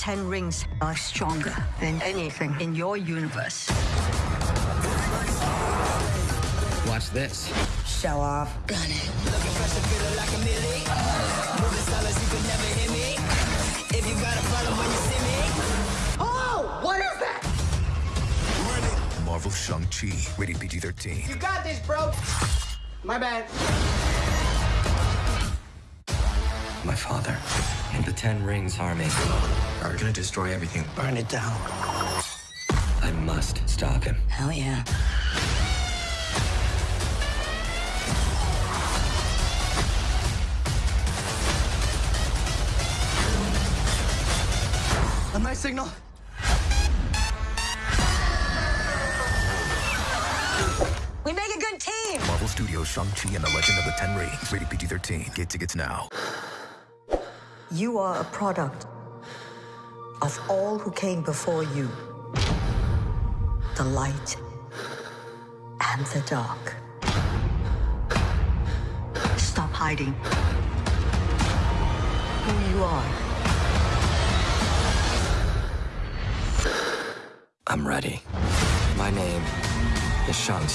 Ten Rings are stronger than anything in your universe. Watch this. Show off. Gun it. Oh, what is that? Marvel Shang-Chi, rated PG-13. You got this, bro. My bad. My father and the Ten Rings army are gonna destroy everything. Burn it down. I must stop him. Hell yeah. A nice signal. We make a good team. Marvel Studios Shang-Chi and the Legend of the Ten Rings, rated PG-13. Get tickets now. You are a product of all who came before you. The light and the dark. Stop hiding who you are. I'm ready. My name is Shang-Chi.